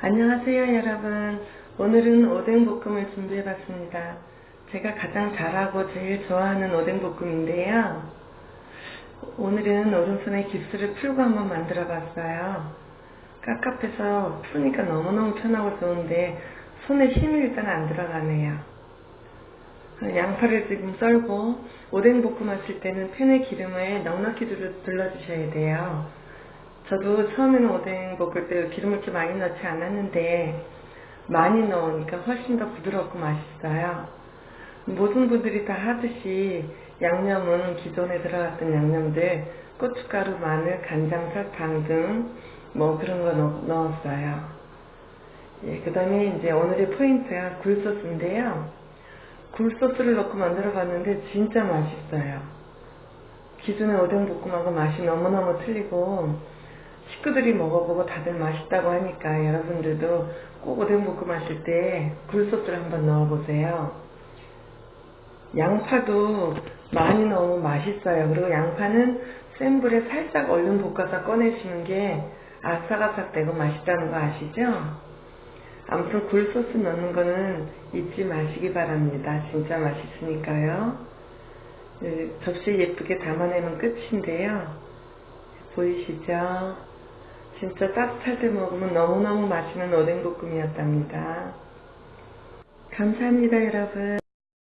안녕하세요 여러분. 오늘은 오뎅볶음을 준비해봤습니다. 제가 가장 잘하고 제일 좋아하는 오뎅볶음인데요. 오늘은 오른손에 깁스를 풀고 한번 만들어 봤어요. 깝깝해서 푸니까 너무너무 편하고 좋은데 손에 힘이 일단 안 들어가네요. 양파를 지금 썰고 오뎅볶음 하실 때는 팬에 기름을 넉넉히 둘러주셔야 돼요 저도 처음에는 오뎅 볶을 때 기름을 이렇게 많이 넣지 않았는데 많이 넣으니까 훨씬 더 부드럽고 맛있어요. 모든 분들이 다 하듯이 양념은 기존에 들어갔던 양념들 고춧가루, 마늘, 간장, 설탕 등 뭐 그런 거 넣, 었어요 예, 그 다음에 이제 오늘의 포인트가 굴소스인데요. 굴소스를 넣고 만들어 봤는데 진짜 맛있어요. 기존의 오뎅 볶음하고 맛이 너무너무 틀리고 식구들이 먹어보고 다들 맛있다고 하니까 여러분들도 꼭 오뎅볶음 하실 때 굴소스를 한번 넣어보세요. 양파도 많이 넣으면 맛있어요. 그리고 양파는 센 불에 살짝 얼른 볶아서 꺼내시는 게 아삭아삭 되고 맛있다는 거 아시죠? 아무튼 굴소스 넣는 거는 잊지 마시기 바랍니다. 진짜 맛있으니까요. 네, 접시에 예쁘게 담아내면 끝인데요. 보이시죠? 진짜 따뜻할 때 먹으면 너무너무 맛있는 오뎅볶음이었답니다. 감사합니다 여러분.